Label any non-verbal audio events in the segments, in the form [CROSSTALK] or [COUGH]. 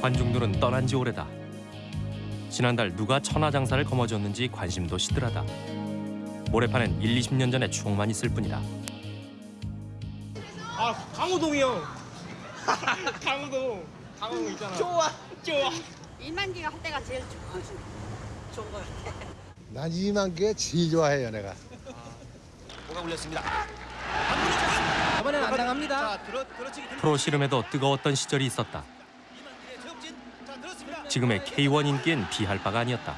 관중들은 떠난 지 오래다. 지난달 누가 천하장사를 거머쥐었는지 관심도 시들하다. 모래판엔 1, 20년 전의 추억만 있을 뿐이다. 아 강호동이 형 [LAUGHS] 강호동 강호동 있잖아 좋아 좋아 이만기가 할 때가 제일 좋아. 좋은 것 같아. 난 이만 게 제일 좋아해요 내가. 뭐가 울렸습니다. 이번엔 안 당합니다 자, 들어 들어치기 들. 프로 씨름에도 뜨거웠던 시절이 있었다. 지금의 K1 인기엔 비할 바가 아니었다.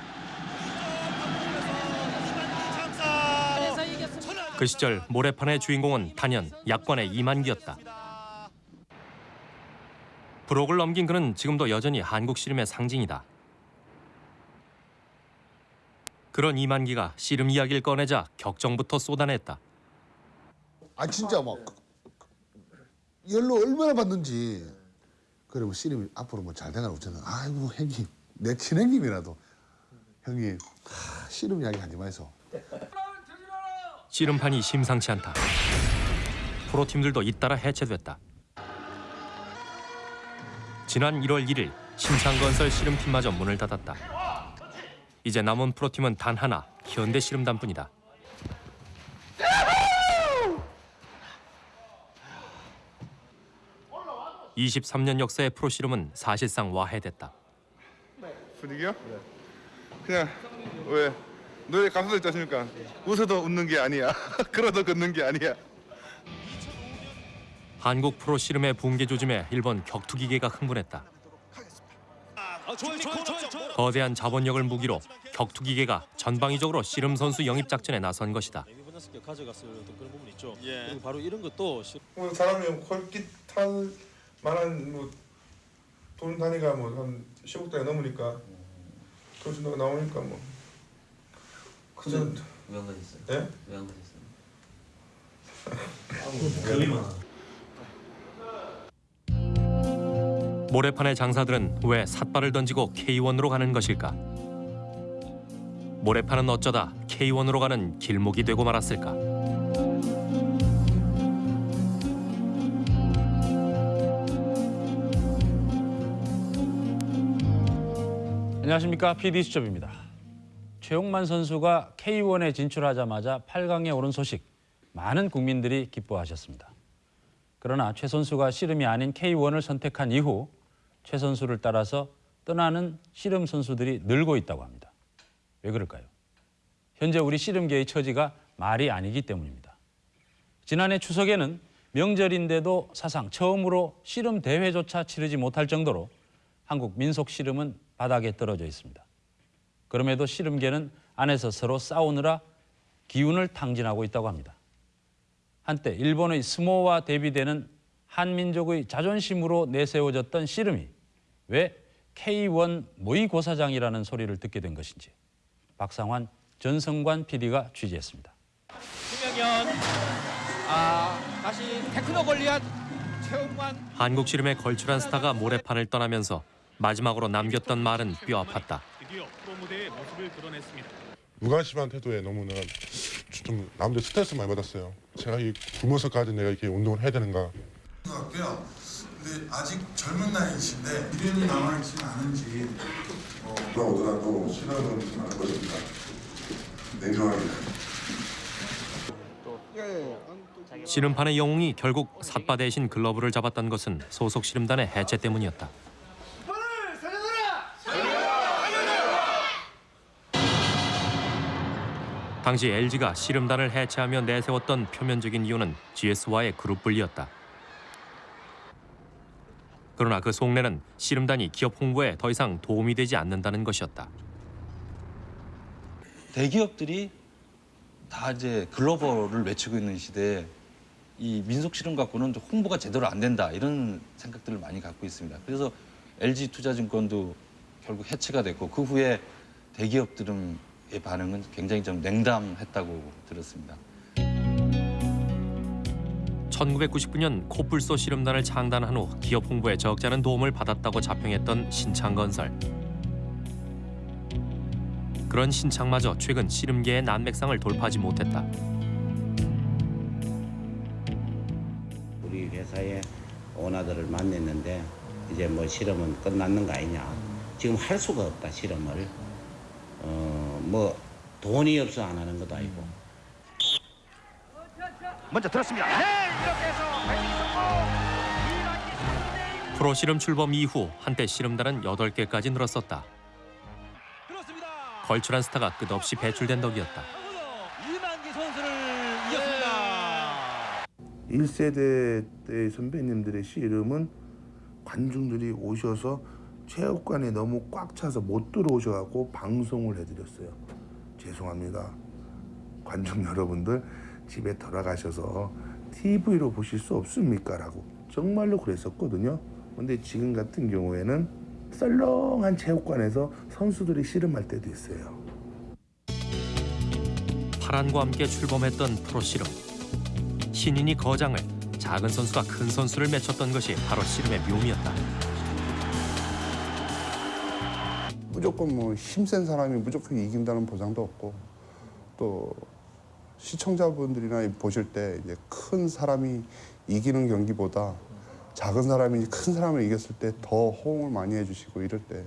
그 시절 모래판의 주인공은 단연 약관의 이만기였다. 브록을 넘긴 그는 지금도 여전히 한국 씨름의 상징이다. 그런 이만기가 씨름 이야기를 꺼내자 격정부터 쏟아냈다. 아 진짜 막 연로 얼마나 받는지. 뭐 씨름이 앞으로 뭐 잘 되나 없잖아. 아이고 형님 내 친형님이라도 형님 하, 씨름 이야기 하지 마이소. 씨름판이 심상치 않다. 프로팀들도 잇따라 해체됐다. 지난 1월 1일 신창건설 씨름팀마저 문을 닫았다. 이제 남은 프로팀은 단 하나, 현대 씨름단뿐이다. (23년) 역사의 프로 씨름은 사실상 와해됐다. 분위기요? 그냥 왜 노래 가사도 있지 않습니까? 웃어도 웃는 게 아니야. [LAUGHS] 걸어도 걷는 게 아니야. 한국 프로 씨름의 붕괴 조짐에 일본 격투기계가 흥분했다. 아. 거대한 자본력을 무기로 격투기계가 전방위적으로 씨름 선수 영입 작전에 나선 것이다. 분야스럽게 가져갔을 어떤 그런 부분이 있죠. 예. 그리고 바로 이런 것도 사람이 헐깃할 만한 뭐돈 단위가 뭐 한 10억 단위 넘으니까 그 정도가 나오니까 뭐 그전 왜안 가셨어요? 예? 왜안 가셨어요? 모래판의 장사들은 왜 삿발을 던지고 K1으로 가는 것일까? 모래판은 어쩌다 K1으로 가는 길목이 되고 말았을까? 안녕하십니까 PD 수첩입니다. 최용만 선수가 K1에 진출하자마자 8강에 오른 소식 많은 국민들이 기뻐하셨습니다. 그러나 최 선수가 씨름이 아닌 K1을 선택한 이후 최 선수를 따라서 떠나는 씨름 선수들이 늘고 있다고 합니다. 왜 그럴까요? 현재 우리 씨름계의 처지가 말이 아니기 때문입니다. 지난해 추석에는 명절인데도 사상 처음으로 씨름 대회조차 치르지 못할 정도로 한국 민속 씨름은 바닥에 떨어져 있습니다. 그럼에도 씨름계는 안에서 서로 싸우느라 기운을 탕진하고 있다고 합니다. 한때 일본의 스모와 대비되는 한민족의 자존심으로 내세워졌던 씨름이 왜 K1 모의고사장이라는 소리를 듣게 된 것인지 박상환 전성관 PD가 취재했습니다. 김명현 아 다시 테크노 걸리앗 최홍만 한국 씨름의 걸출한 스타가 모래판을 떠나면서 마지막으로 남겼던 말은 뼈 아팠다. 드디어 프로 무대의 모습을 드러냈습니다. 무관심한 태도에 너무 내가 좀 남들 스트레스 많이 받았어요. 제가 이 굶어서까지 내가 이렇게 운동을 해야 되는가. 같고요. 근데 아직 젊은 나이이신데 미련이 남아있지는 않은지 어, 오더라도 시간은 많을 것입니다. 냉정하게. 씨름판의 영웅이 결국 삿바 대신 글러브를 잡았던 것은 소속 씨름단의 해체 때문이었다. 당시 LG가 씨름단을 해체하며 내세웠던 표면적인 이유는 GS와의 그룹 분리였다. 그러나 그 속내는 씨름단이 기업 홍보에 더 이상 도움이 되지 않는다는 것이었다. 대기업들이 다 이제 글로벌을 외치고 있는 시대에 이 민속 실험 갖고는 홍보가 제대로 안 된다 이런 생각들을 많이 갖고 있습니다. 그래서 LG 투자증권도 결국 해체가 됐고 그 후에 대기업들의 반응은 굉장히 좀 냉담했다고 들었습니다. 1999년 코뿔소 씨름단을 창단한 후 기업 홍보에 적지 않은 도움을 받았다고 자평했던 신창건설. 그런 신창마저 최근 씨름계의 난맥상을 돌파하지 못했다. 우리 회사의 오너들을 만났는데 이제 뭐 실험은 끝났는 거 아니냐. 지금 할 수가 없다 실험을. 어 뭐 돈이 없어 안 하는 것도 아니고. 먼저 들었습니다. 네, 이렇게 해서. 프로 실험 출범 이후 한때 실험단은 8개까지 늘었었다. 걸출한 스타가 끝없이 배출된 덕이었다. 이만기 선수를 이겼습니다. 1세대 때 선배님들의 씨름은 관중들이 오셔서 체육관에 너무 꽉 차서 못 들어오셔갖고 방송을 해드렸어요. 죄송합니다. 관중 여러분들 집에 돌아가셔서 TV로 보실 수 없습니까? 라고 정말로 그랬었거든요. 근데 지금 같은 경우에는 썰렁한 체육관에서 선수들이 씨름할 때도 있어요. 파란과 함께 출범했던 프로 씨름. 신인이 거장을 작은 선수가 큰 선수를 맺혔던 것이 바로 씨름의 묘미였다. 무조건 뭐 힘센 사람이 무조건 이긴다는 보장도 없고 또 시청자분들이나 보실 때 이제 큰 사람이 이기는 경기보다 작은 사람이 큰 사람을 이겼을 때 더 호응을 많이 해주시고 이럴 때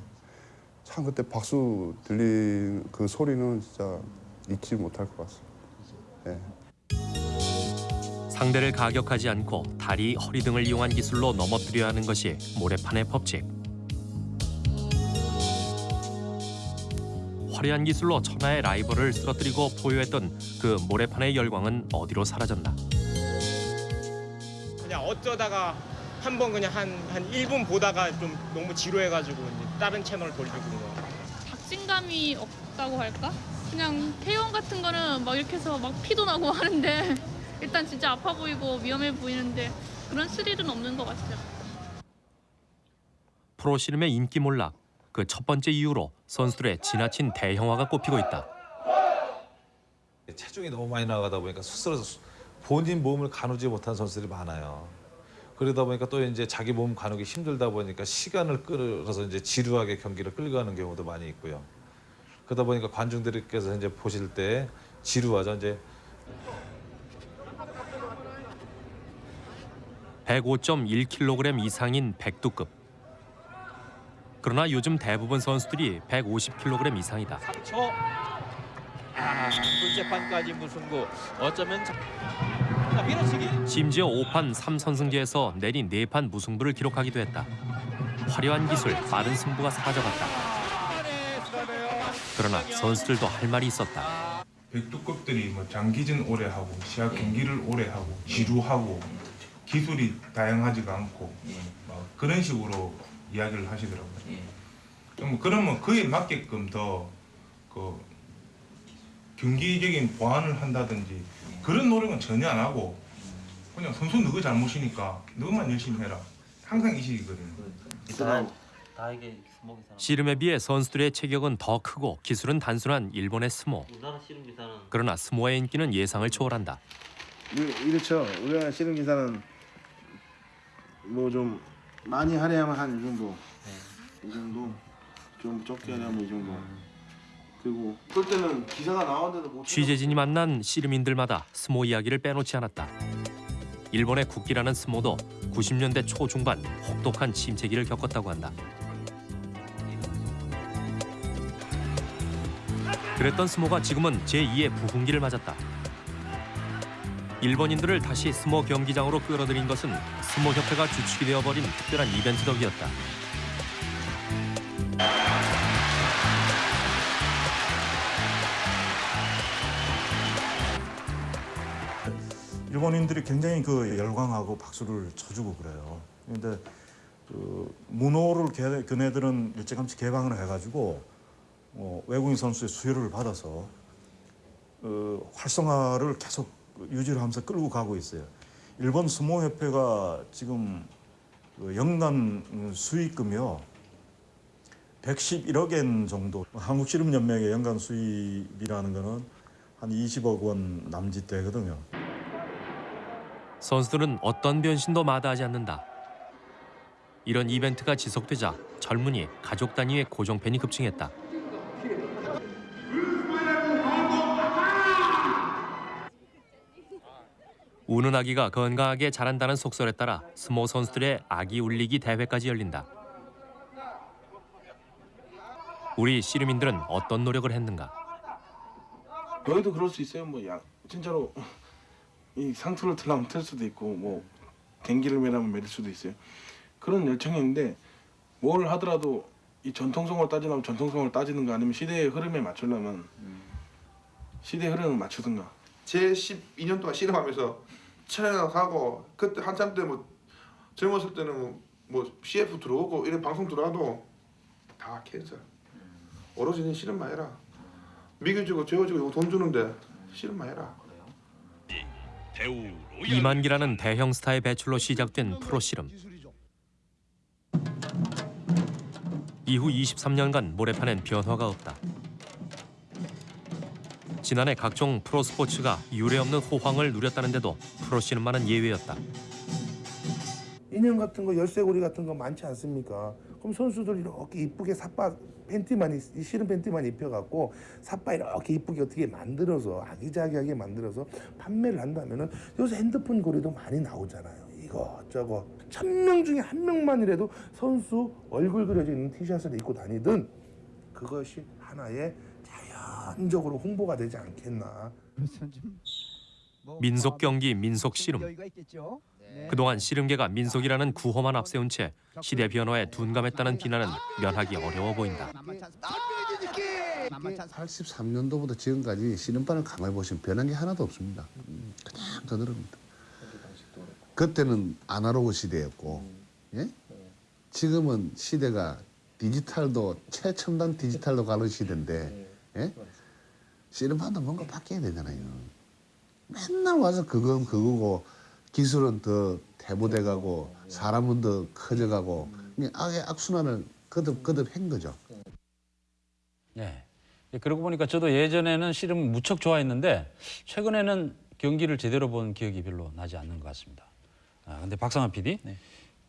참 그때 박수 들린 그 소리는 진짜 잊지 못할 것 같습니다. 예. 상대를 가격하지 않고 다리, 허리 등을 이용한 기술로 넘어뜨려야 하는 것이 모래판의 법칙. 화려한 기술로 천하의 라이벌을 쓰러뜨리고 포효했던 그 모래판의 열광은 어디로 사라졌나. 그냥 어쩌다가 한 번 그냥 한, 한 1분 보다가 좀 너무 지루해가지고 이제 다른 채널 돌리고 그런 거. 박진감이 없다고 할까? 그냥 K1 같은 거는 막 이렇게 해서 막 피도 나고 [LAUGHS] 하는데 일단 진짜 아파 보이고 위험해 보이는데 그런 스릴은 없는 것 같아요. 프로 씨름의 인기 몰락. 그 첫 번째 이유로 선수들의 지나친 대형화가 꼽히고 있다. 체중이 너무 많이 나가다 보니까 스스로 본인 몸을 가누지 못한 선수들이 많아요. 그러다 보니까 또 이제 자기 몸 가누기 힘들다 보니까 시간을 끌어서 이제 지루하게 경기를 끌고 가는 경우도 많이 있고요. 그러다 보니까 관중들께서 이제 보실 때 지루하죠. 이제 105.1kg 이상인 백두급. 그러나 요즘 대부분 선수들이 150kg 이상이다. 저 아, 둘째판까지 무승부. 어쩌면 자, 밀어치기. 심지어 5판 3선승제에서 내리 4판 무승부를 기록하기도 했다. 화려한 기술, 빠른 승부가 사라져갔다. 그러나 선수들도 할 말이 있었다. 백두급들이 뭐 장기전 오래 하고 시합 경기를 오래 하고 지루하고 기술이 다양하지가 않고 막 그런 식으로 이야기를 하시더라고요. 좀 그러면 그에 맞게끔 더그 경기적인 보완을 한다든지 그런 노력은 전혀 안 하고 그냥 선수 너희 잘못이니까 너만 열심히 해라. 항상 이 식이거든요. 다에게 스모 기사는 씨름에 비해 선수들의 체격은 더 크고 기술은 단순한 일본의 스모. 그러나 스모의 인기는 예상을 초월한다. 이렇죠. 우리나라 씨름 기사는 뭐 좀 많이 하려면 한 이 정도, 이 정도, 좀 적게 하려면 이 정도. 그리고 그럴 때는 기사가 나왔는데도 못. 취재진이 만난 씨름인들마다 스모 이야기를 빼놓지 않았다. 일본의 국기라는 스모도 90년대 초중반 혹독한 침체기를 겪었다고 한다. 그랬던 스모가 지금은 제2의 부흥기를 맞았다. 일본인들을 다시 스모 경기장으로 끌어들인 것은 스모 협회가 주축이 되어버린 특별한 이벤트 덕이었다. 일본인들이 굉장히 그 열광하고 박수를 쳐주고 그래요. 근데 그 문호를 걔, 그네들은 일찌감치 개방을 해가지고 어, 외국인 선수의 수요를 받아서 어, 활성화를 계속 유지를 하면서 끌고 가고 있어요. 일본 스모협회가 지금 그 연간 수익금이요 111억 엔 정도. 한국씨름연맹의 연간 수입이라는 거는 한 20억 원 남짓 되거든요. 선수들은 어떤 변신도 마다하지 않는다. 이런 이벤트가 지속되자 젊은이, 가족 단위의 고정팬이 급증했다. 우는 아기가 건강하게 자란다는 속설에 따라 스모 선수들의 아기 울리기 대회까지 열린다. 우리 씨름인들은 어떤 노력을 했는가? 여기도 그럴 수 있어요. 뭐 야, 진짜로 이 상투를 틀라면 틀 수도 있고 뭐 갱기를 매라면 매릴 수도 있어요. 그런 열정이 있는데 뭘 하더라도 이 전통성을 따지려면 전통성을 따지는가 아니면 시대의 흐름에 맞추려면 시대의 흐름을 맞추든가. 제 12년 동안 씨름하면서 촬영 하고 그때 한참 때 뭐 젊었을 때는 뭐, 뭐 CF 들어오고 이런 방송 들어와도 다 캔슬. 오로지 니 씨름만 해라. 미겨주고 재워주고 돈 주는데 씨름만 해라. 이만기라는 대형 스타의 배출로 시작된 프로 씨름. 이후 23년간 모래판엔 변화가 없다. 지난해 각종 프로 스포츠가 유례없는 호황을 누렸다는데도 프로 씨름만은 예외였다. 인형 같은 거 열쇠고리 같은 거 많지 않습니까? 그럼 선수들 이렇게 이쁘게 삿바 팬티만 이 실은 팬티만 입혀갖고 삿바 이렇게 이쁘게 어떻게 만들어서 아기자기하게 만들어서 판매를 한다면은 요새 핸드폰 고리도 많이 나오잖아요. 이거 저거 천명 중에 한 명만이라도 선수 얼굴 그려져 있는 티셔츠를 입고 다니든 그것이 하나의 자연적으로 홍보가 되지 않겠나. 민속 경기, 민속 씨름. 그동안 씨름계가 민속이라는 구호만 앞세운 채 시대 변화에 둔감했다는 비난은 면하기 어려워 보인다. 83년도부터 지금까지 씨름판을 가만히 보시면 변한 게 하나도 없습니다. 음, 그냥 그대로입니다. 그때는 아날로그 시대였고, 예? 지금은 시대가 디지털도 최첨단 디지털도 가는 시대인데, 예? 씨름판도 뭔가 바뀌어야 되잖아요. 맨날 와서 그건 그거고 기술은 더 대보돼 가고 사람은 더 커져가고 악의 악순환을 거듭 거듭 한 거죠. 네. 예, 그러고 보니까 저도 예전에는 씨름 무척 좋아했는데 최근에는 경기를 제대로 본 기억이 별로 나지 않는 것 같습니다. 아, 근데 박상환 PD,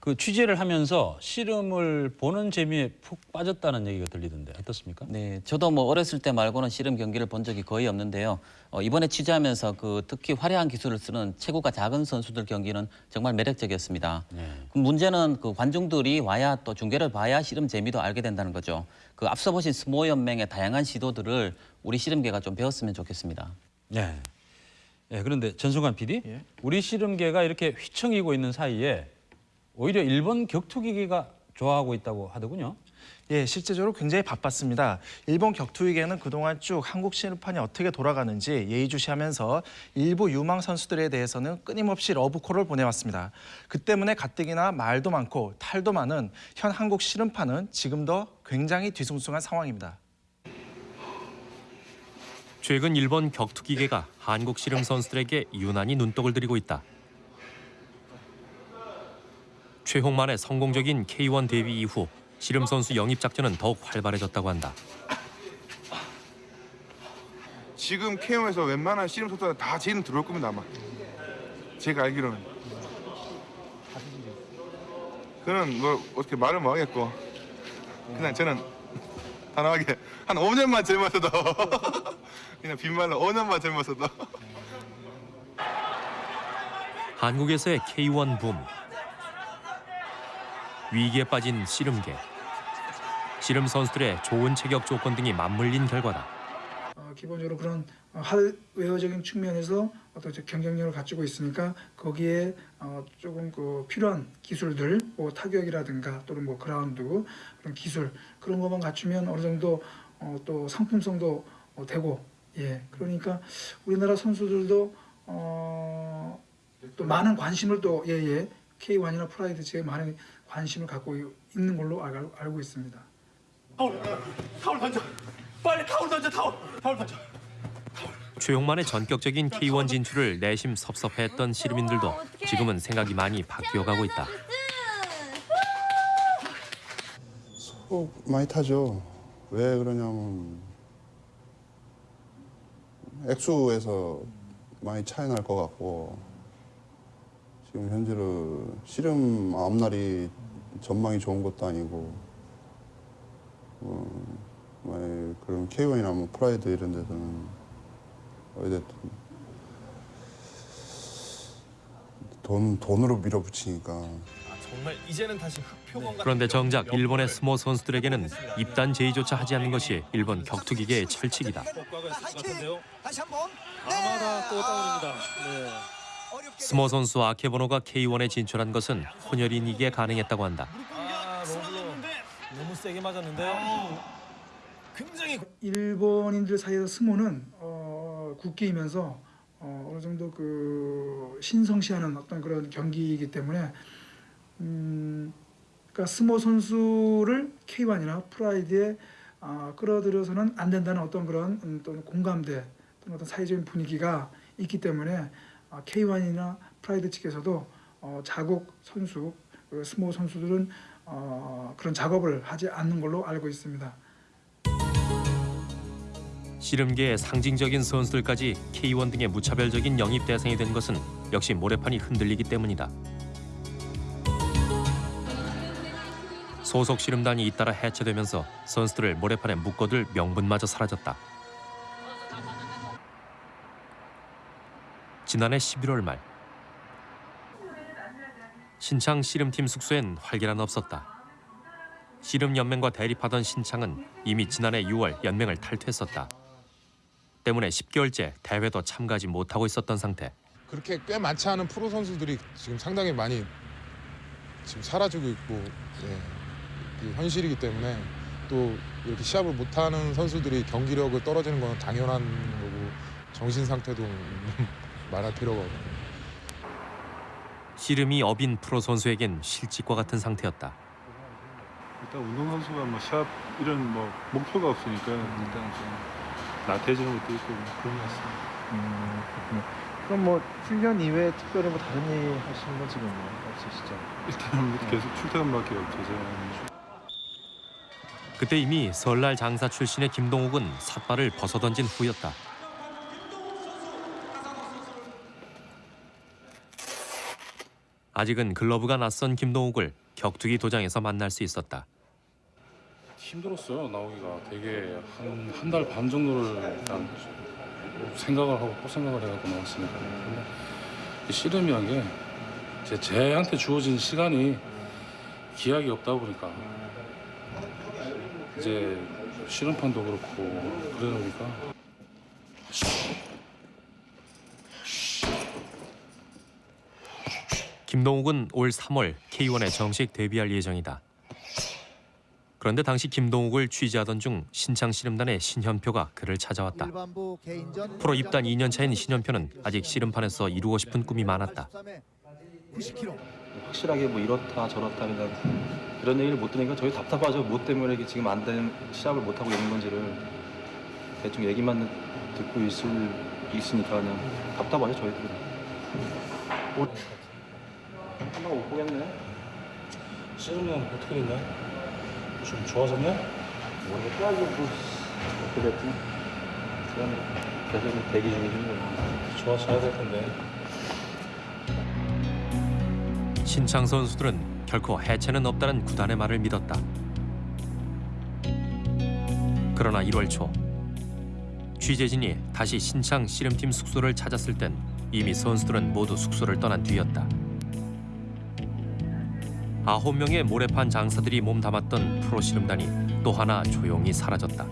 그 취재를 하면서 씨름을 보는 재미에 푹 빠졌다는 얘기가 들리던데 어떻습니까? 네, 저도 뭐 어렸을 때 말고는 씨름 경기를 본 적이 거의 없는데요. 어, 이번에 취재하면서 그 특히 화려한 기술을 쓰는 체구가 작은 선수들 경기는 정말 매력적이었습니다. 그 문제는 그 관중들이 와야 또 중계를 봐야 씨름 재미도 알게 된다는 거죠. 그 앞서 보신 스모 연맹의 다양한 시도들을 우리 씨름계가 좀 배웠으면 좋겠습니다. 네. 예, 그런데 전승관 PD, 우리 씨름계가 이렇게 휘청이고 있는 사이에 오히려 일본 격투기계가 좋아하고 있다고 하더군요. 예, 실제적으로 굉장히 바빴습니다. 일본 격투기계는 그동안 쭉 한국 씨름판이 어떻게 돌아가는지 예의주시하면서 일부 유망 선수들에 대해서는 끊임없이 러브콜을 보내왔습니다. 그 때문에 가뜩이나 말도 많고 탈도 많은 현 한국 씨름판은 지금도 굉장히 뒤숭숭한 상황입니다. 최근 일본 격투기계가 한국 씨름 선수들에게 유난히 눈독을 들이고 있다. 최홍만의 성공적인 K1 데뷔 이후 씨름 선수 영입 작전은 더욱 활발해졌다고 한다. 지금 KO에서 웬만한 씨름 선수가 다제 이름 들어올 겁니다 아마. 제가 알기로는. 그는 뭐 어떻게 말을 못 하겠고 그냥 저는 단호하게 한 5년만 젊었어도 [LAUGHS] 그냥 빈말로 5년만 젊었어도 한국에서의 K1 붐. 위기에 빠진 씨름계. 씨름 선수들의 좋은 체격 조건 등이 맞물린 결과다. 어, 기본적으로 그런 하드웨어적인 측면에서 어떤 경쟁력을 갖추고 있으니까 거기에 어, 조금 그 필요한 기술들, 뭐 타격이라든가 또는 뭐 그라운드 그런 기술 그런 것만 갖추면 어느 정도 어, 또 상품성도 어, 되고 예 그러니까 우리나라 선수들도 어, 또 많은 관심을 또 예예 K1이나 프라이드 제에 많은 관심을 갖고 있는 걸로 알, 알고 있습니다. 타올, 타올 던져. 빨리 타올 던져, 타올. 타올 던져. 최홍만의 전격적인 K1 진출을 내심 섭섭해했던 씨름인들도 지금은 생각이 많이 바뀌어가고 있다. 속 많이 타죠. 왜 그러냐면 액수에서 많이 차이 날 것 같고 지금 현재로 씨름 앞날이 전망이 좋은 것도 아니고 어, 그런 K1이나 뭐 프라이드 이런 데서는 어찌됐든 돈 돈으로 밀어붙이니까 정말 이제는 다시 흑표범 같은 그런데 정작 일본의 스모 선수들에게는 입단 제의조차 하지 않는 것이 일본 격투기계의 철칙이다. 다시 한번. 아마다 또 다운입니다. 네. 스모 선수 아케보노가 K1에 진출한 것은 혼혈인이기에 가능했다고 한다. 아, 너무 세게 맞았는데요. 굉장히 일본인들 사이에서 스모는 어, 국기이면서 어, 어느 정도 그 신성시하는 어떤 그런 경기이기 때문에 음, 그러니까 스모 선수를 K1이나 프라이드에 아, 끌어들여서는 안 된다는 어떤 그런 음, 또 공감대 또는 어떤 사회적인 분위기가 있기 때문에 아, K1이나 프라이드 측에서도 어, 자국 선수 그 스모 선수들은 어, 그런 작업을 하지 않는 걸로 알고 있습니다. 씨름계의 상징적인 선수들까지 K1 등의 무차별적인 영입 대상이 된 것은 역시 모래판이 흔들리기 때문이다. 소속 씨름단이 잇따라 해체되면서 선수들을 모래판에 묶어둘 명분마저 사라졌다. 지난해 11월 말 신창 씨름팀 숙소엔 활기란 없었다. 씨름연맹과 대립하던 신창은 이미 지난해 6월 연맹을 탈퇴했었다. 때문에 10개월째 대회도 참가하지 못하고 있었던 상태. 그렇게 꽤 많지 않은 프로 선수들이 지금 상당히 많이 지금 사라지고 있고 예, 그 현실이기 때문에 또 이렇게 시합을 못하는 선수들이 경기력을 떨어지는 건 당연한 거고 정신 상태도 말할 필요가 없고 씨름이 업인 프로 선수에겐 실직과 같은 상태였다. 일단 운동 선수가 뭐 시합 이런 뭐 목표가 없으니까 일단 좀 나태해지는 것도 있고 뭐 그런 것 같습니다. 음, 그렇군요. 그럼 뭐 훈련 이외에 특별히 뭐 다른 일 하시는 건 지금 뭐 없으시죠? 일단 계속 출퇴근밖에 없죠. 제가. 그때 이미 설날 장사 출신의 김동욱은 삿발을 벗어던진 후였다. 아직은 글러브가 낯선 김동욱을 격투기 도장에서 만날 수 있었다. 힘들었어요 나오기가 되게 한 한 달 반 정도를 일단 생각을 하고 또 생각을 해갖고 나왔으니까 근데 이 씨름이란 게 제, 제한테 주어진 시간이 기약이 없다 보니까 이제 씨름판도 그렇고 그러다 보니까 김동욱은 올 3월 K1에 정식 데뷔할 예정이다. 그런데 당시 김동욱을 취재하던 중 신창 씨름단의 신현표가 그를 찾아왔다. 프로 입단 2년 차인 신현표는 아직 씨름판에서 이루고 싶은 꿈이 많았다. 확실하게 뭐 이렇다 저렇다 그냥 이런 얘기를 못 들으니까 저희 답답하죠. 뭐 때문에 이게 지금 안 되는 시합을 못 하고 있는 건지를 대충 얘기만 듣고 있을 있으니까 그냥 답답하죠 저희들은. 옷 한번 못 보겠네. 씨름은 어떻게 됐냐? 좀 좋아졌냐? 모르겠다 이거 뭐 어떻게 됐든 그냥 계속 대기 중이지 뭐. 좋아져야 될 텐데. 신창 선수들은 결코 해체는 없다는 구단의 말을 믿었다. 그러나 1월 초 취재진이 다시 신창 씨름팀 숙소를 찾았을 땐 이미 선수들은 모두 숙소를 떠난 뒤였다. 아홉 명의 모래판 장사들이 몸담았던 프로 씨름단이 또 하나 조용히 사라졌다.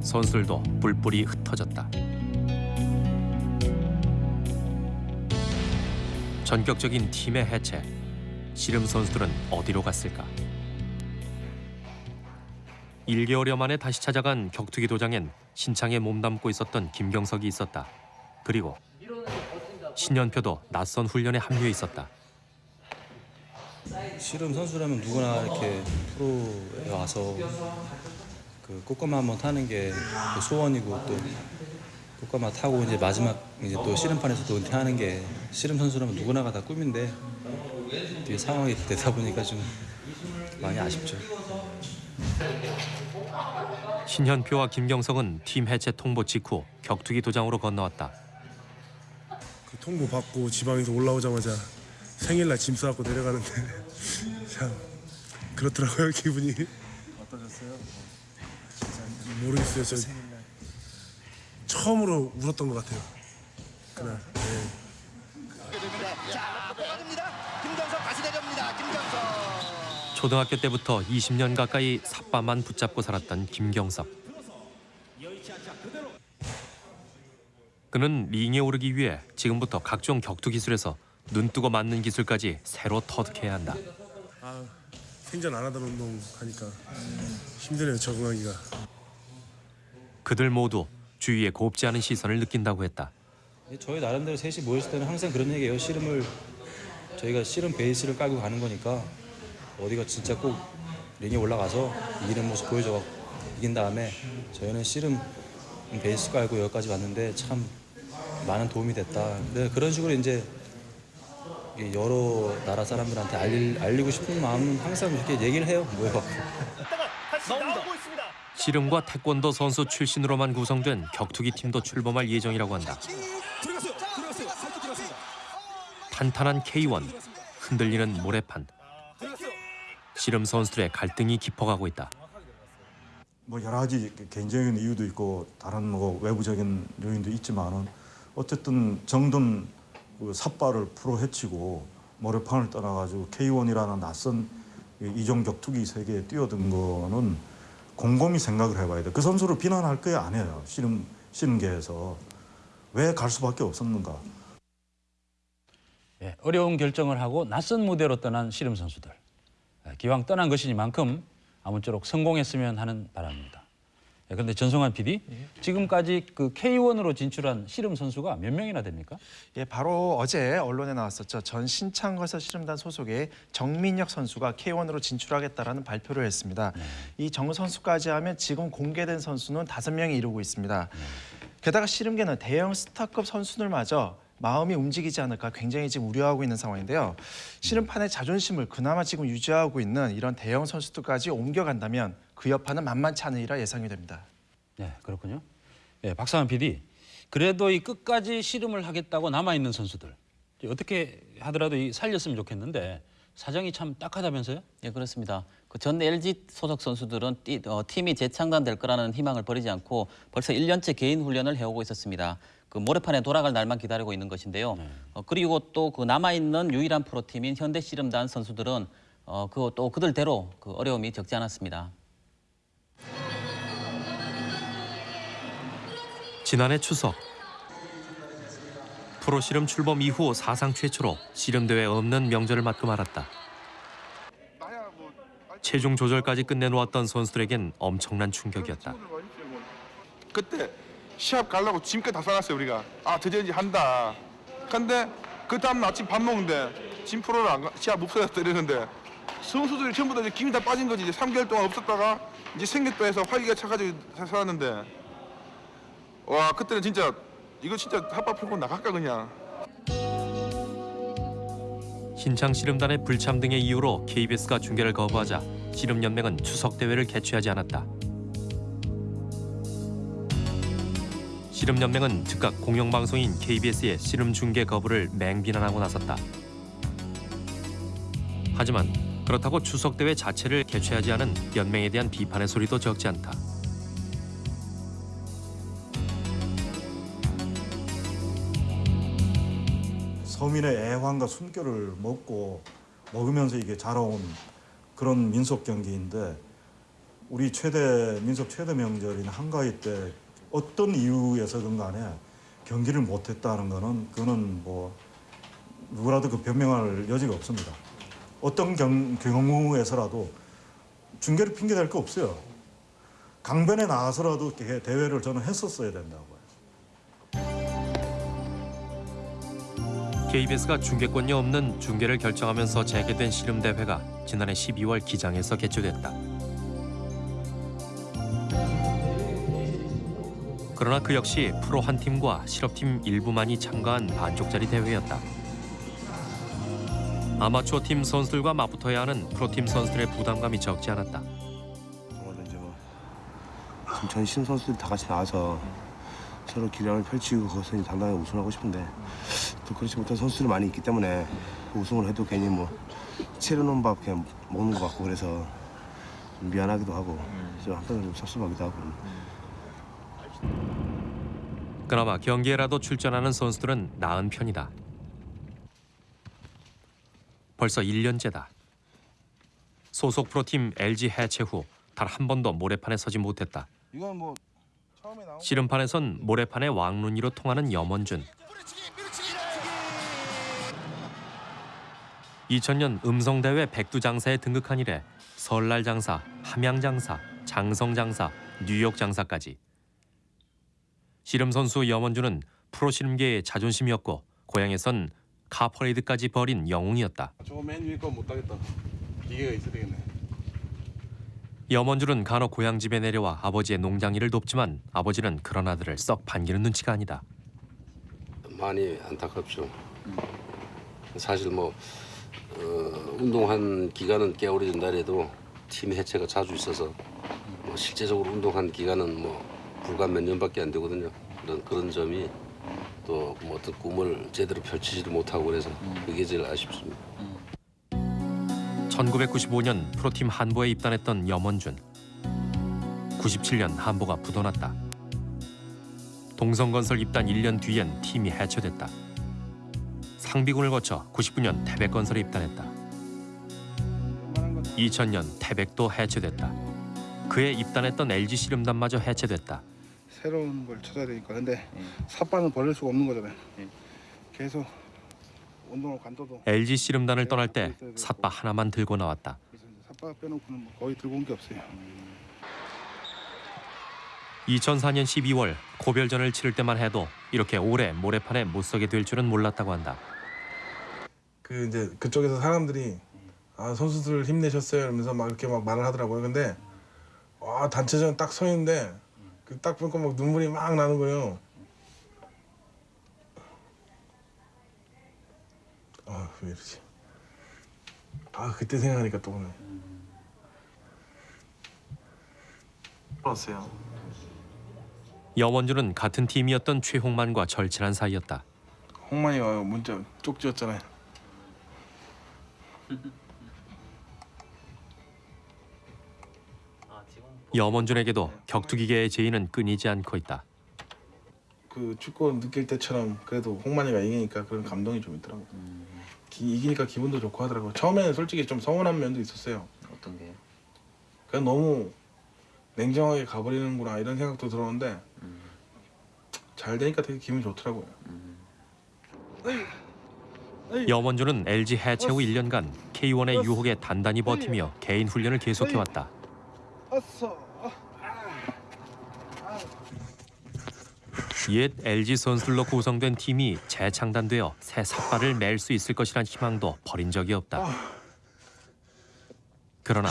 선수들도 뿔뿔이 흩어졌다. 전격적인 팀의 해체. 씨름 선수들은 어디로 갔을까? 1개월여 만에 다시 찾아간 격투기 도장엔 신창에 몸담고 있었던 김경석이 있었다. 그리고 신현표도 낯선 훈련에 합류해 있었다. 씨름 선수라면 누구나 이렇게 프로에 와서 그 꽃가마 한번 타는 게그 소원이고 또 꽃가마 타고 이제 마지막 이제 또 씨름판에서 또 은퇴하는 게 씨름 선수라면 누구나가 다 꿈인데 뒤에 상황이 되다 보니까 좀 많이 아쉽죠. 신현표와 김경석은 팀 해체 통보 직후 격투기 도장으로 건너왔다. 그 통보 받고 지방에서 올라오자마자 생일날 짐 싸갖고 내려가는데 [LAUGHS] 참 그렇더라고요 기분이. 어떠셨어요? 모르겠어요 저. 처음으로 울었던 것 같아요. 그날. 네. 자 빠집니다. 김경석 다시 내려옵니다. 김경석. 초등학교 때부터 20년 가까이 삿바만 붙잡고 살았던 김경섭. 그는 링에 오르기 위해 지금부터 각종 격투 기술에서 눈뜨고 맞는 기술까지 새로 터득해야 한다. 아, 생전 안 하던 운동 하니까 힘드네요 적응하기가. 그들 모두 주위의 곱지 않은 시선을 느낀다고 했다. 저희 나름대로 셋이 모였을 때는 항상 그런 얘기예요. 씨름을 저희가 씨름 베이스를 깔고 가는 거니까 어디가 진짜 꼭 링에 올라가서 이기는 모습 보여줘 이긴 다음에 저희는 씨름 베이스 깔고 여기까지 왔는데 참 많은 도움이 됐다. 근데 그런 식으로 이제 이 여러 나라 사람들한테 알릴, 알리고 싶은 마음은 항상 이렇게 얘기를 해요. 모여갖고. 씨름과 태권도 선수 출신으로만 구성된 격투기 팀도 출범할 예정이라고 한다. 탄탄한 K1, 흔들리는 모래판. 씨름 선수들의 갈등이 깊어가고 있다. 뭐 여러 가지 개인적인 이유도 있고 다른 뭐 외부적인 요인도 있지만은 어쨌든 정든 그 삿발을 풀어 헤치고 모래판을 떠나가지고 K1이라는 낯선 이종 격투기 세계에 뛰어든 거는 곰곰이 생각을 해봐야 돼. 그 선수를 비난할 거야 아니에요. 씨름 씨름계에서 왜 갈 수밖에 없었는가. 예, 어려운 결정을 하고 낯선 무대로 떠난 씨름 선수들. 예, 기왕 떠난 것이니만큼 아무쪼록 성공했으면 하는 바람입니다. 예, 그런데 전성환 PD, 지금까지 그 K1으로 진출한 씨름 선수가 몇 명이나 됩니까? 예, 바로 어제 언론에 나왔었죠. 전 신창거서 씨름단 소속의 정민혁 선수가 K1으로 진출하겠다라는 발표를 했습니다. 이정 선수까지 하면 지금 공개된 선수는 다섯 명이 이루고 있습니다. 게다가 씨름계는 대형 스타급 선수들마저 마음이 움직이지 않을까 굉장히 지금 우려하고 있는 상황인데요. 씨름판의 자존심을 그나마 지금 유지하고 있는 이런 대형 선수들까지 옮겨간다면 그 여파는 만만치 않으리라 예상이 됩니다. 네, 그렇군요. 예, 박상환 PD, 그래도 이 끝까지 씨름을 하겠다고 남아 있는 선수들 어떻게 하더라도 이 살렸으면 좋겠는데 사정이 참 딱하다면서요? 예, 그렇습니다. 그 전 LG 소속 선수들은 띠- 어, 팀이 재창단될 거라는 희망을 버리지 않고 벌써 1년째 개인 훈련을 해오고 있었습니다. 그 모래판에 돌아갈 날만 기다리고 있는 것인데요. 어, 그리고 또 그 남아 있는 유일한 프로팀인 현대 씨름단 선수들은 어, 그 또 그들대로 그 어려움이 적지 않았습니다. 지난해 추석 프로 씨름 출범 이후 사상 최초로 씨름 대회 없는 명절을 맞고 말았다. 체중 조절까지 끝내놓았던 선수들에겐 엄청난 충격이었다. 그때 시합 가려고 짐까지 다 싸놨어요 우리가 아 드디어 이제 한다 근데 그 다음 날 아침 밥 먹는데 짐 풀어라 안 가- 시합 없어졌다 이러는데 선수들이 전부 다 이제 김이 다 빠진 거지 이제 3개월 동안 없었다가 이제 생겼다 해서 활기가 차가지고 사- 살았는데 와 그때는 진짜 이거 진짜 핫바 풀고 나갈까 그냥 신창 씨름단의 불참 등의 이유로 KBS가 중계를 거부하자 씨름연맹은 추석 대회를 개최하지 않았다. 씨름연맹은 즉각 공영방송인 KBS의 씨름 중계 거부를 맹비난하고 나섰다. 하지만 그렇다고 추석 대회 자체를 개최하지 않은 연맹에 대한 비판의 소리도 적지 않다. 서민의 애환과 숨결을 먹고 먹으면서 이게 자라온 그런 민속 경기인데 우리 최대 민속 최대 명절인 한가위 때 어떤 이유에서든 간에 경기를 못했다는 거는 그거는 뭐 누구라도 그 변명할 여지가 없습니다. 어떤 경, 경우에서라도 중계를 핑계 댈거 없어요. 강변에 나가서라도 대- 대회를 저는 했었어야 된다고요. KBS가 중계권이 없는 중계를 결정하면서 재개된 씨름 대회가 지난해 12월 기장에서 개최됐다. 그러나 그 역시 프로 한 팀과 실업팀 일부만이 참가한 반쪽짜리 대회였다. 아마추어 팀 선수들과 맞붙어야 하는 프로팀 선수들의 부담감이 적지 않았다. 오늘 이제 뭐 지금 전 신인 선수들 다 같이 나와서 서로 기량을 펼치고 거기서 이제 당당하게 우승하고 싶은데 또 그렇지 못한 선수들이 많이 있기 때문에 우승을 해도 괜히 뭐 채려놓은 밥 그냥 먹는 것 같고 그래서 좀 미안하기도 하고 좀 한편으로 좀 섭섭하기도 하고 그나마 경기에라도 출전하는 선수들은 나은 편이다. 벌써 1년째다. 소속 프로팀 LG 해체 후 단 한 번도 모래판에 서지 못했다. 이건 뭐 처음에 나온 씨름판에선 모래판의 왕눈이로 통하는 염원준. 2000년 음성대회 백두장사에 등극한 이래 설날 장사, 함양 장사, 장성 장사, 뉴욕 장사까지. 씨름 선수 염원준은 프로 씨름계의 자존심이었고 고향에선 카퍼레이드까지 벌인 영웅이었다. 저거 맨 위에 거 못 따겠다. 기계가 있어야 되겠네. 염원준은 간혹 고향 집에 내려와 아버지의 농장 일을 돕지만 아버지는 그런 아들을 썩 반기는 눈치가 아니다. 많이 안타깝죠. 사실 뭐 어, 운동한 기간은 꽤 오래된다 해도 팀 해체가 자주 있어서 뭐 실제적으로 운동한 기간은 뭐 불과 몇 년밖에 안 되거든요. 그런 그런 점이 또 뭐 어떤 꿈을 제대로 펼치지도 못하고 그래서 그게 제일 아쉽습니다. 1995년 프로팀 한보에 입단했던 염원준. 97년 한보가 부도났다. 동성건설 입단 1년 뒤엔 팀이 해체됐다. 상비군을 거쳐 99년 태백건설에 입단했다. 2000년 태백도 해체됐다. 그해 입단했던 LG 씨름단마저 해체됐다. 새로운 걸 찾아야 되니까. 근데 삿바는 버릴 수가 없는 거잖아요. 계속 운동을 관둬도 LG 씨름단을 떠날 때 삿바 하나만 들고 나왔다. 삿바 빼놓고는 뭐 거의 들고 온 게 없어요. 2004년 12월 고별전을 치를 때만 해도 이렇게 오래 모래판에 못 서게 될 줄은 몰랐다고 한다. 그 이제 그쪽에서 사람들이 아 선수들 힘내셨어요 이러면서 막 이렇게 막 말을 하더라고요. 근데 와 단체전 딱 서 있는데 그 딱 보니까 막 눈물이 막 나는 거예요. 아 왜 이러지? 아 그때 생각하니까 또 오네. 왔어요. 염원준은 같은 팀이었던 최홍만과 절친한 사이였다. 홍만이가 문자 쪽지였잖아요. [LAUGHS] 염원준에게도 격투기계의 제의는 끊이지 않고 있다. 그 축구 느낄 때처럼 그래도 홍만이가 이기니까 그런 감동이 좀 있더라고. 기, 이기니까 기분도 좋고 하더라고. 처음에는 솔직히 좀 서운한 면도 있었어요. 어떤 게요? 그냥 너무 냉정하게 가버리는구나 이런 생각도 들었는데 잘 되니까 되게 기분이 좋더라고요. 염원준은 LG 해체 후 1년간 K1의 유혹에 단단히 버티며 개인 훈련을 계속해왔다. 옛 LG 선수들로 구성된 팀이 재창단되어 새 삿발을 맬 수 있을 것이란 희망도 버린 적이 없다. 그러나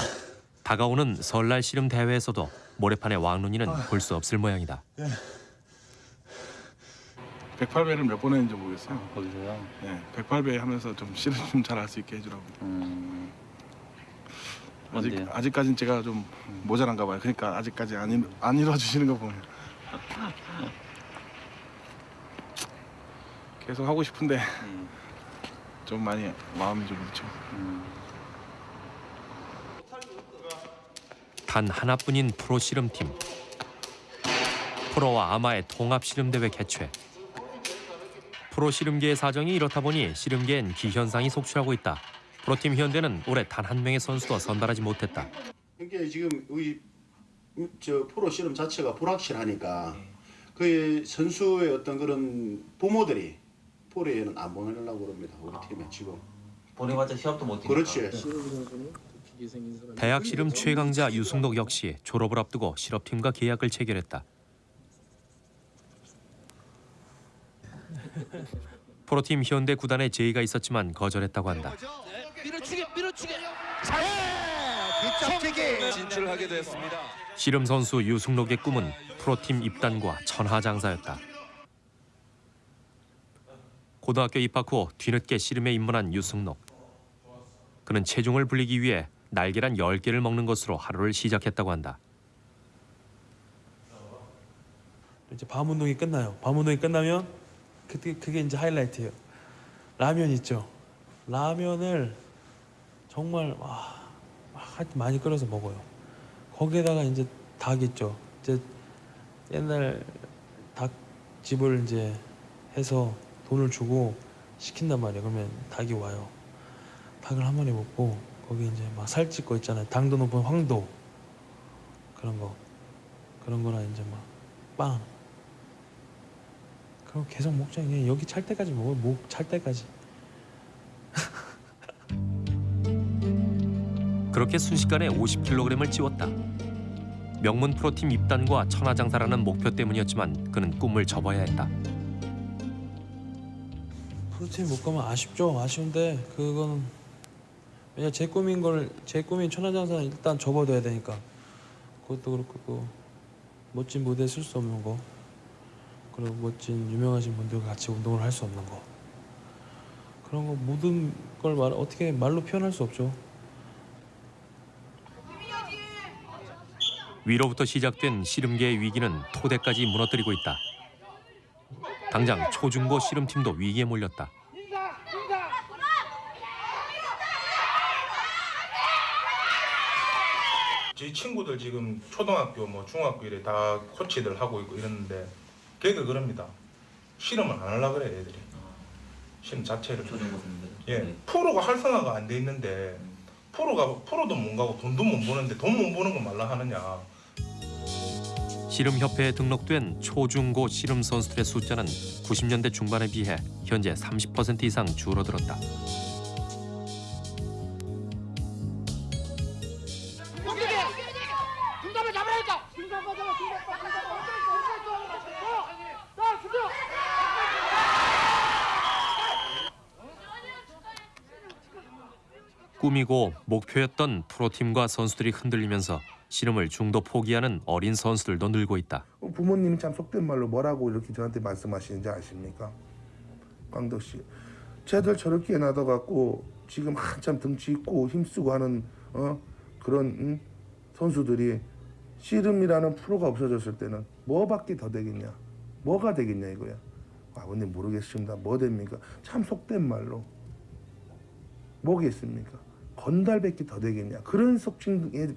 다가오는 설날 씨름 대회에서도 모래판의 왕눈이는 볼 수 없을 모양이다. 108배를 몇 번 했는지 모르겠어요. 거기서요? 네, 108배 하면서 좀 실은 좀잘 할 수 있게 해주라고. 아직 뭔데요? 아직까진 제가 좀 모자란가 봐요. 그러니까 아직까지 안, 일, 안 이루어주시는 거 보면 계속 하고 싶은데 좀 많이 마음이 좀 그렇죠. 단 하나뿐인 프로 씨름팀. 프로와 아마의 통합 씨름 대회 개최. 프로 씨름계의 사정이 이렇다 보니 씨름계엔 기현상이 속출하고 있다. 프로팀 현대는 올해 단 한 명의 선수도 선발하지 못했다. 그러니까 지금 우리 저 프로 씨름 자체가 불확실하니까 그 선수의 어떤 그런 부모들이 프로에는 안 보내려고 그럽니다. 우리 팀에 지금. 보내봤자 시합도 못 뛰니까. 그렇지. 대학 씨름 최강자 유승록 역시 졸업을 앞두고 실업팀과 계약을 체결했다. [LAUGHS] 프로팀 현대 구단에 제의가 있었지만 거절했다고 한다. 밀어치기 밀어치기 뒤쪽치기 진출하게 됐습니다. 씨름 선수 유승록의 꿈은 프로팀 입단과 천하장사였다. 고등학교 입학 후 뒤늦게 씨름에 입문한 유승록. 그는 체중을 불리기 위해 날계란 10개를 먹는 것으로 하루를 시작했다고 한다. 이제 밤 운동이 끝나요. 밤 운동이 끝나면 그때 그게 이제 하이라이트예요. 라면 있죠. 라면을 정말 와, 많이 끓여서 먹어요. 거기에다가 이제 닭 있죠. 이제 옛날 닭집을 이제 해서 돈을 주고 시킨단 말이에요. 그러면 닭이 와요. 닭을 한 마리 먹고 거기 이제 막 살찌고 있잖아요. 당도 높은 황도 그런 거 그런 거나 이제 막 빵. 그럼 계속 먹자. 그냥 여기 찰 때까지 먹어. 목 찰 때까지. [LAUGHS] 그렇게 순식간에 50kg을 찌웠다. 명문 프로팀 입단과 천하장사라는 목표 때문이었지만 그는 꿈을 접어야 했다. 프로팀 못 가면 아쉽죠. 아쉬운데 그거는 왜냐 제 꿈인 걸 제 꿈인 천하장사는 일단 접어둬야 되니까 그것도 그렇고 또 멋진 무대에 쓸 수 없는 거 그리고 멋진 유명하신 분들과 같이 운동을 할 수 없는 거 그런 거 모든 걸 말 어떻게 말로 표현할 수 없죠. 위로부터 시작된 씨름계의 위기는 토대까지 무너뜨리고 있다. 당장 초중고 씨름팀도 위기에 몰렸다. 제 친구들 지금 초등학교 뭐 중학교 이래 다 코치들 하고 있고 이랬는데 걔들 그럽니다. 실험을 안 하려 그래 애들이. 실험 자체를. 예. 프로가 활성화가 안 돼 있는데 프로가 프로도 못 가고 돈도 못 버는데 돈 못 버는 거 말라 하느냐. 씨름협회에 등록된 초중고 씨름 선수들의 숫자는 90년대 중반에 비해 현재 30% 이상 줄어들었다. 꿈이고 목표였던 프로팀과 선수들이 흔들리면서 씨름을 중도 포기하는 어린 선수들도 늘고 있다. 부모님이 참 속된 말로 뭐라고 이렇게 저한테 말씀하시는지 아십니까? 광덕 씨. 쟤들 저렇게 놔둬갖고 지금 한참 등치 있고 힘쓰고 하는 어? 그런 응? 선수들이 씨름이라는 프로가 없어졌을 때는 뭐밖에 더 되겠냐? 뭐가 되겠냐 이거야. 아버님 모르겠습니다. 뭐 됩니까? 참 속된 말로 뭐겠습니까? 건달밖에 더 되겠냐? 그런 속칭의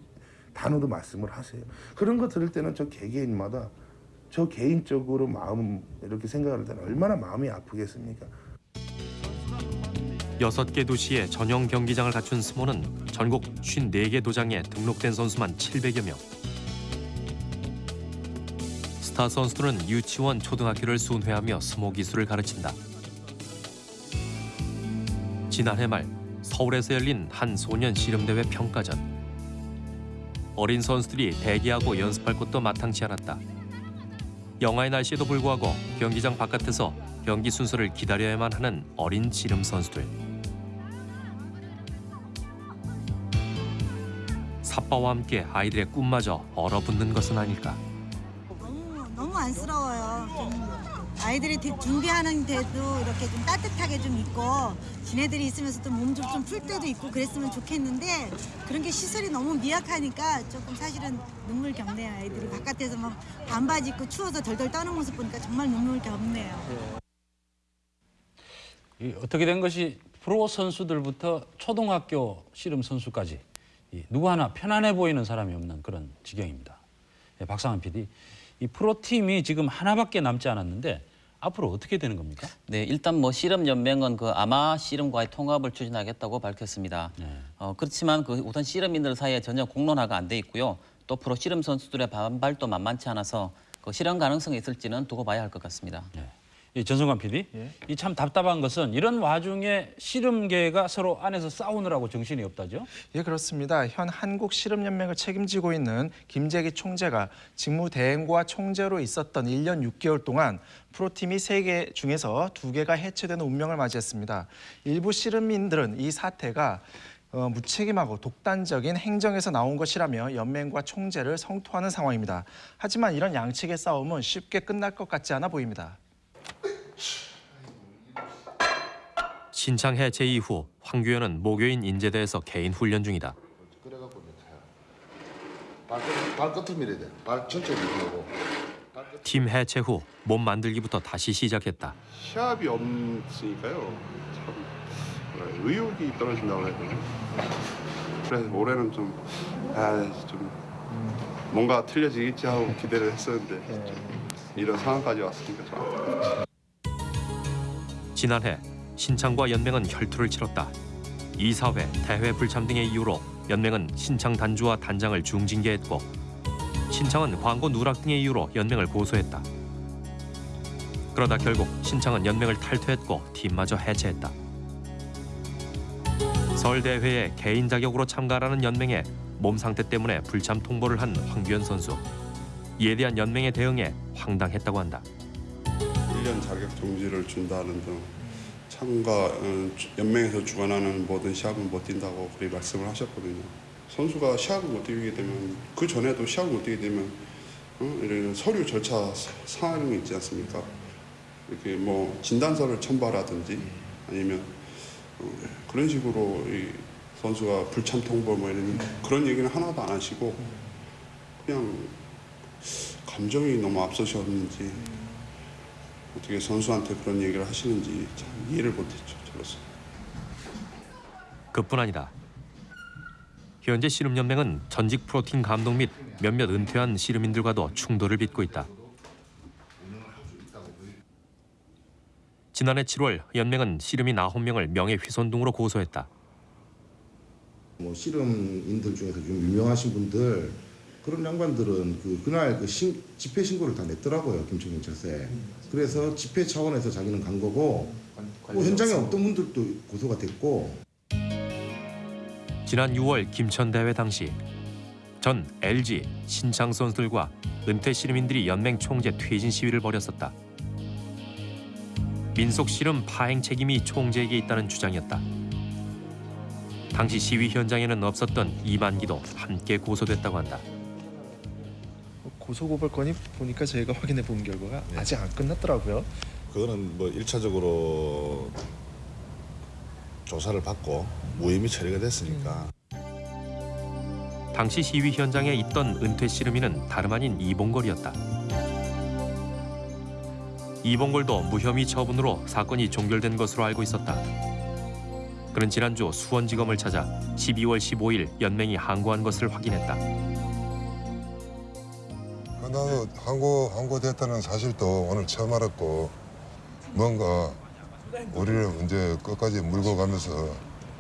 단어도 말씀을 하세요. 그런 거 들을 때는 저 개개인마다 저 개인적으로 마음 이렇게 생각할 때는 얼마나 마음이 아프겠습니까? 여섯 개 도시에 전용 경기장을 갖춘 스모는 전국 54개 도장에 등록된 선수만 700여 명. 스타 선수들은 유치원, 초등학교를 순회하며 스모 기술을 가르친다. 지난해 말 서울에서 열린 한 소년 씨름대회 평가전. 어린 선수들이 대기하고 연습할 것도 마땅치 않았다. 영하의 날씨에도 불구하고 경기장 바깥에서 경기 순서를 기다려야만 하는 어린 씨름 선수들. 삿바와 함께 아이들의 꿈마저 얼어붙는 것은 아닐까. 너무 안쓰러워요. 좀 아이들이 되- 준비하는 데도 이렇게 좀 따뜻하게 좀 있고 지네들이 있으면서 또 몸 좀 좀 풀 때도 있고 그랬으면 좋겠는데 그런 게 시설이 너무 미약하니까 조금 사실은 눈물 겪네요. 아이들이 바깥에서 막 반바지 입고 추워서 덜덜 떠는 모습 보니까 정말 눈물 겪네요. 이 어떻게 된 것이 프로 선수들부터 초등학교 씨름 선수까지 이 누구 하나 편안해 보이는 사람이 없는 그런 지경입니다. 예, 박상환 PD, 이 프로 팀이 지금 하나밖에 남지 않았는데 앞으로 어떻게 되는 겁니까? 네, 일단 뭐 씨름 연맹은 그 아마 씨름과의 통합을 추진하겠다고 밝혔습니다. 어, 그렇지만 그 우선 씨름인들 사이에 전혀 공론화가 안 돼 있고요. 또 프로 씨름 선수들의 반발도 만만치 않아서 그 실현 가능성이 있을지는 두고 봐야 할 것 같습니다. 이 전성관 PD, 이참 답답한 것은 이런 와중에 씨름계가 서로 안에서 싸우느라고 정신이 없다죠? 예, 그렇습니다. 현 한국 씨름연맹을 책임지고 있는 김재기 총재가 직무 대행과 총재로 있었던 1년 6개월 동안 프로팀이 3개 중에서 2개가 해체되는 운명을 맞이했습니다. 일부 씨름인들은 이 사태가 어, 무책임하고 독단적인 행정에서 나온 것이라며 연맹과 총재를 성토하는 상황입니다. 하지만 이런 양측의 싸움은 쉽게 끝날 것 같지 않아 보입니다. 신창 해체 이후 황규현은 모교인 인제대에서 개인 훈련 중이다. 그래갖고 발끝 발끝을 밀어야 돼. 발 전체를 밀고. 팀 해체 후 몸 만들기부터 다시 시작했다. 시합이 없으니까요. 참 의욕이 떨어진다고 해야 되나? 그래서 올해는 좀, 아, 좀 뭔가 틀려지겠지 하고 기대를 했었는데 좀 이런 상황까지 왔으니까 좀. 지난해 신창과 연맹은 혈투를 치렀다. 이사회, 대회 불참 등의 이유로 연맹은 신창 단주와 단장을 중징계했고 신창은 광고 누락 등의 이유로 연맹을 고소했다. 그러다 결국 신창은 연맹을 탈퇴했고 팀마저 해체했다. 서울 대회에 개인 자격으로 참가하는 연맹에 몸 상태 때문에 불참 통보를 한 황규현 선수. 이에 대한 연맹의 대응에 황당했다고 한다. 1년 자격 정지를 준다는 등 참가 어, 주- 연맹에서 주관하는 모든 시합은 못 뛴다고 그렇게 말씀을 하셨거든요. 선수가 시합을 못 뛰게 되면 그 전에도 시합을 못 뛰게 되면 어, 이런 서류 절차 사- 사항이 있지 않습니까? 이렇게 뭐 진단서를 첨부하라든지 아니면 어, 그런 식으로 이 선수가 불참 통보 뭐 이런 그런 얘기는 하나도 안 하시고 그냥 감정이 너무 앞서셨는지 어떻게 선수한테 그런 얘기를 하시는지 참 이해를 못했죠 저로서. 그뿐 아니다. 현재 씨름연맹은 전직 프로팀 감독 및 몇몇 은퇴한 씨름인들과도 충돌을 빚고 있다. 지난해 7월 연맹은 씨름인 9명을 명예훼손 등으로 고소했다. 뭐 씨름인들 중에서 좀 유명하신 분들 그런 양반들은 그 그날 그 신, 집회 신고를 다 냈더라고요 김천 경찰서에. 그래서 집회 차원에서 자기는 간 거고 뭐 현장에 없던 분들도 고소가 됐고 지난 6월 김천 대회 당시 전 LG 신창 선수들과 은퇴 씨름인들이 연맹 총재 퇴진 시위를 벌였었다. 민속 씨름 파행 책임이 총재에게 있다는 주장이었다. 당시 시위 현장에는 없었던 이만기도 함께 고소됐다고 한다. 고소고발 건이 보니까 저희가 확인해 본 결과가 아직 안 끝났더라고요. 그거는 뭐 일차적으로 조사를 받고 무혐의 처리가 됐으니까 당시 시위 현장에 있던 은퇴 씨름인은 다름 아닌 이봉걸이었다. 이봉걸도 무혐의 처분으로 사건이 종결된 것으로 알고 있었다. 그는 지난주 수원지검을 찾아 12월 15일 연맹이 항고한 것을 확인했다. 나도 항고 항고됐다는 사실도 오늘 처음 알았고 뭔가 우리를 이제 끝까지 물고 가면서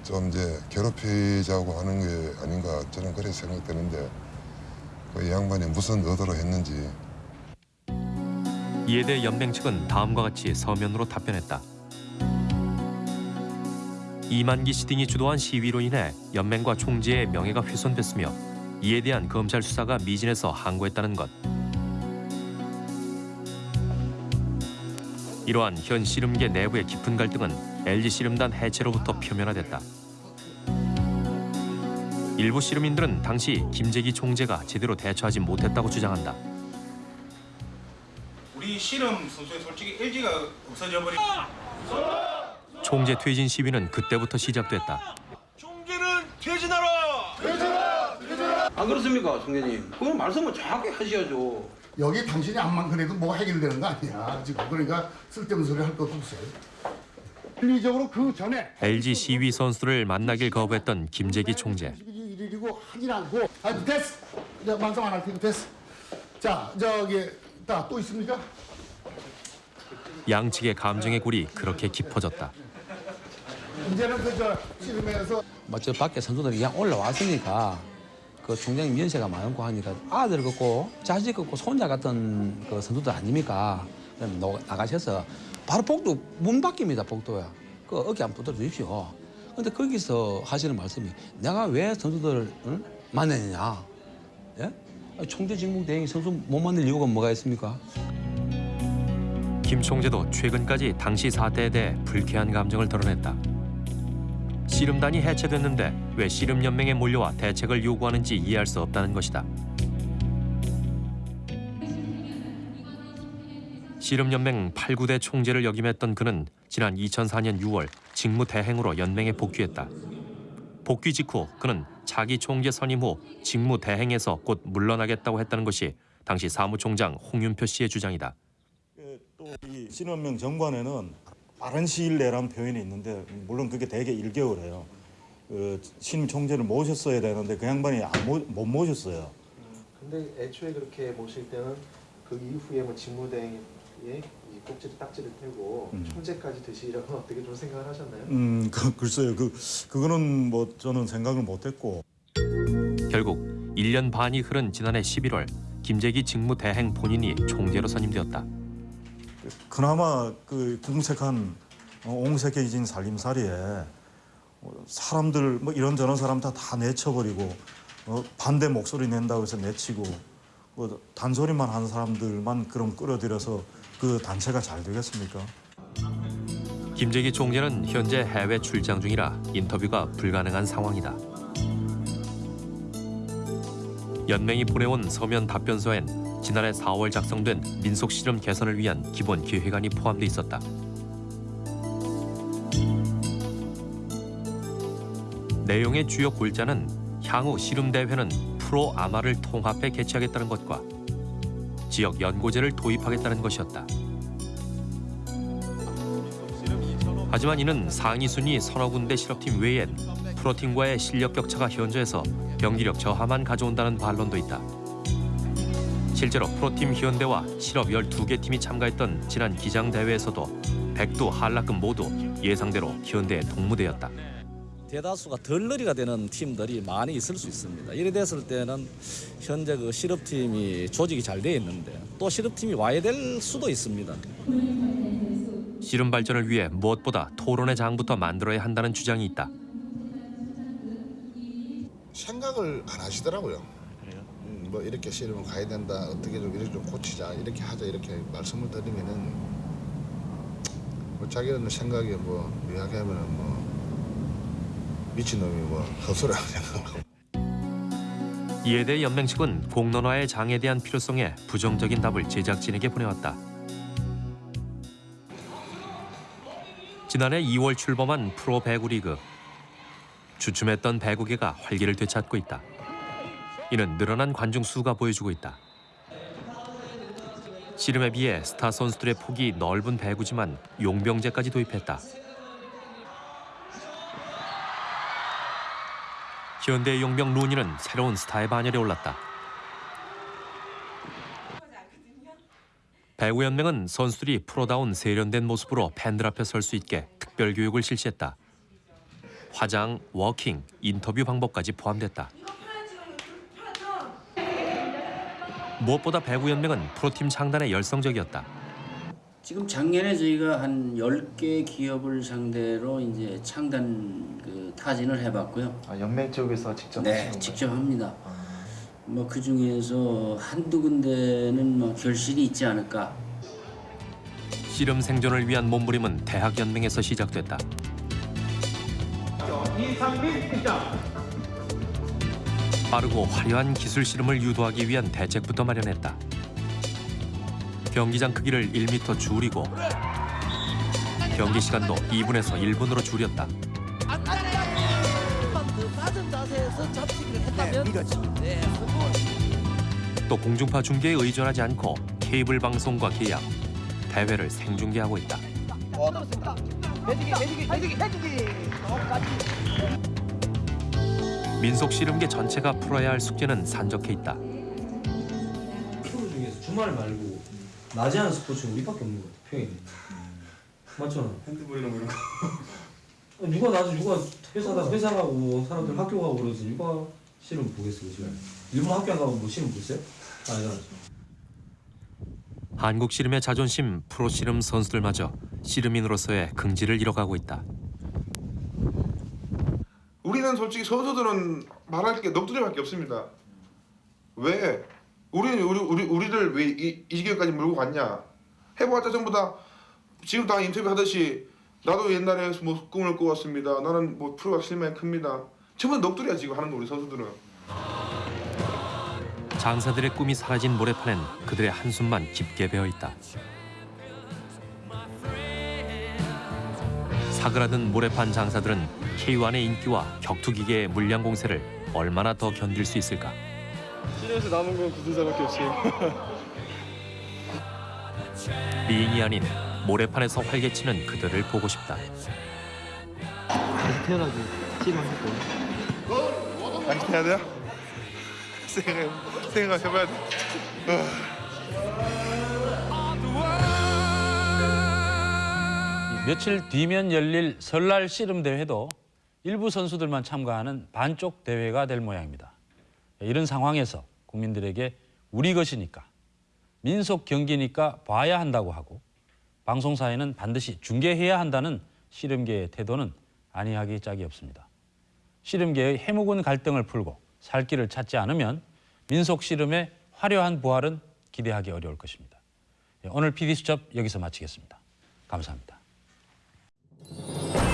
좀 이제 괴롭히자고 하는 게 아닌가 저는 그렇게 생각되는데 그 양반이 무슨 의도로 했는지 이에 연맹 측은 다음과 같이 서면으로 답변했다. 이만기 씨 등이 주도한 시위로 인해 연맹과 총재의 명예가 훼손됐으며 이에 대한 검찰 수사가 미진해서 항고했다는 것. 이러한 현 씨름계 내부의 깊은 갈등은 LG 씨름단 해체로부터 표면화됐다. 일부 씨름인들은 당시 김재기 총재가 제대로 대처하지 못했다고 주장한다. 우리 씨름 선수의 솔직히 LG가 없어져 버리. 총재 퇴진 시위는 그때부터 시작됐다. 퇴진하라! 안 그렇습니까, 총재님? 그건 말씀을 정확히 하셔야죠. 여기 당신이 암만 그래도 뭐가 해결되는 거 아니야 지금 그러니까 쓸데없는 소리 할 것도 없어요 윤리적으로 그 전에 LG 시위 선수를 만나길 거부했던 김재기 총재. 일일이고 하진 않고 아 됐어 내가 만성 안할 테니까 됐어 자 저기 또 있습니까? 양측의 감정의 골이 그렇게 깊어졌다. 이제는 그저 씨름에서 뭐저 밖에 선수들이 그냥 올라왔으니까 그 총장님 연세가 많고 하니까 아들 같고 자식 같고 손자 같은 그 선수들 아닙니까? 그럼 노- 나가셔서 바로 복도 문 밖입니다 복도야. 그 어깨 안 붙들어 주십시오. 근데 거기서 하시는 말씀이 내가 왜 선수들을 응? 만나느냐? 예? 아니, 총재 직무 대행이 선수 못 만날 이유가 뭐가 있습니까? 김 총재도 최근까지 당시 사태에 대해 불쾌한 감정을 드러냈다. 씨름단이 해체됐는데 왜 씨름연맹에 몰려와 대책을 요구하는지 이해할 수 없다는 것이다. 씨름연맹 8, 9대 총재를 역임했던 그는 지난 2004년 6월 직무 대행으로 연맹에 복귀했다. 복귀 직후 그는 차기 총재 선임 후 직무 대행에서 곧 물러나겠다고 했다는 것이 당시 사무총장 홍윤표 씨의 주장이다. 이 신원명 정관에는 빠른 시일 내라는 표현이 있는데 물론 그게 대개 1개월이에요. 그 신임 총재를 모셨어야 되는데 그 양반이 안 모, 못 모셨어요. 근데 애초에 그렇게 모실 때는 그 이후에 뭐 직무대행에 이 꼭지를 딱지를 떼고 음. 총재까지 드시려고 어떻게 좀 생각을 하셨나요? 음, 그, 글쎄요. 그 그거는 뭐 저는 생각을 못했고. 결국 1년 반이 흐른 지난해 11월 김재기 직무대행 본인이 총재로 선임되었다. 그나마 그 궁색한 어, 옹색해진 살림살이에 어, 사람들 뭐 이런저런 사람 다 다 내쳐버리고 어, 반대 목소리 낸다고 해서 내치고 뭐 단소리만 하는 사람들만 그럼 끌어들여서 그 단체가 잘 되겠습니까? 김재기 총재는 현재 해외 출장 중이라 인터뷰가 불가능한 상황이다. 연맹이 보내온 서면 답변서엔 지난해 4월 작성된 민속 실험 개선을 위한 기본 계획안이 포함돼 있었다. 내용의 주요 골자는 향후 씨름 대회는 프로 아마를 통합해 개최하겠다는 것과 지역 연고제를 도입하겠다는 것이었다. 하지만 이는 상위 순위 서너 군데 실업팀 외엔 프로팀과의 실력 격차가 현저해서 경기력 저하만 가져온다는 반론도 있다. 실제로 프로팀 현대와 실업 12개 팀이 참가했던 지난 기장 대회에서도 백두 한라급 모두 예상대로 현대의 동무대였다. 대다수가 덜러리가 되는 팀들이 많이 있을 수 있습니다. 이래 됐을 때는 현재 그 실업팀이 조직이 잘 돼 있는데 또 실업팀이 와야 될 수도 있습니다. 씨름 발전을 위해 무엇보다 토론의 장부터 만들어야 한다는 주장이 있다. 생각을 안 하시더라고요. 음, 뭐 이렇게 씨름을 가야 된다. 어떻게 좀 이렇게 좀 고치자. 이렇게 하자. 이렇게 말씀을 드리면은 뭐 자기는 생각이 뭐 이야기하면은 뭐 미친놈이 뭐 헛소리라고 [LAUGHS] 생각하고. 이에 대해 연맹 측은 공론화의 장에 대한 필요성에 부정적인 답을 제작진에게 보내왔다. 지난해 2월 출범한 프로 배구 리그. 주춤했던 배구계가 활기를 되찾고 있다. 이는 늘어난 관중 수가 보여주고 있다. 씨름에 비해 스타 선수들의 폭이 넓은 배구지만 용병제까지 도입했다. 현대 용병 루니는 새로운 스타의 반열에 올랐다. 배구연맹은 선수들이 프로다운 세련된 모습으로 팬들 앞에 설 수 있게 특별 교육을 실시했다. 화장, 워킹, 인터뷰 방법까지 포함됐다. 무엇보다 배구 연맹은 프로팀 창단에 열성적이었다. 지금 작년에 저희가 한 10개 기업을 상대로 이제 창단 그 타진을 해봤고요. 아, 연맹 쪽에서 직접 네? 직접 합니다. 뭐그 중에서 한두 군데는 뭐 결실이 있지 않을까. 씨름 생존을 위한 몸부림은 대학 연맹에서 시작됐다. 이상민 팀장. 빠르고 화려한 기술 씨름을 유도하기 위한 대책부터 마련했다. 경기장 크기를 1m 줄이고 경기 시간도 2분에서 1분으로 줄였다. 또 공중파 중계에 의존하지 않고 케이블 방송과 계약, 대회를 생중계하고 있다. 어, 민속 씨름계 전체가 풀어야 할 숙제는 산적해 있다. 프로 중에서 주말 말고 낮에 하는 스포츠는 우리밖에 없는 것 같아 평일에 맞잖아 핸드볼이랑 이런 거. 아니, 누가 낮에 누가 회사다 회사 가고 사람들 학교 가고 그래서 누가 실험 보겠어 지금 일본 학교 안 가고 뭐 실험 보겠어요? 아니잖아 한국 씨름의 자존심 프로 씨름 선수들마저 씨름인으로서의 긍지를 잃어가고 있다. 우리는 솔직히 선수들은 말할 게 넋두리밖에 없습니다. 왜? 우리는 우리 우리 우리를 왜 이 이 지경까지 몰고 갔냐? 해보았자 전부 다 지금 다 인터뷰 하듯이 나도 옛날에 뭐 꿈을 꾸었습니다. 나는 뭐 프로가 실망이 큽니다. 전부 다 넋두리야 지금 하는 거 우리 선수들은. 장사들의 꿈이 사라진 모래판엔 그들의 한숨만 깊게 배어 있다. 사그라든 모래판 장사들은 K1의 인기와 격투기계의 물량 공세를 얼마나 더 견딜 수 있을까? 실내에서 남은 건 구두사밖에 없어요. [LAUGHS] 미인이 아닌 모래판에서 활개치는 그들을 보고 싶다. 다시 태어나기 씨름할 거예요. 다시 해야 돼요? [LAUGHS] 생각 생각 해봐야 돼. 며칠 뒤면 열릴 설날 씨름 대회도 일부 선수들만 참가하는 반쪽 대회가 될 모양입니다. 이런 상황에서 국민들에게 우리 것이니까 민속 경기니까 봐야 한다고 하고 방송사에는 반드시 중계해야 한다는 씨름계의 태도는 아니하기 짝이 없습니다. 씨름계의 해묵은 갈등을 풀고 살 길을 찾지 않으면 민속 씨름의 화려한 부활은 기대하기 어려울 것입니다. 오늘 PD수첩 여기서 마치겠습니다. 감사합니다. Thank you.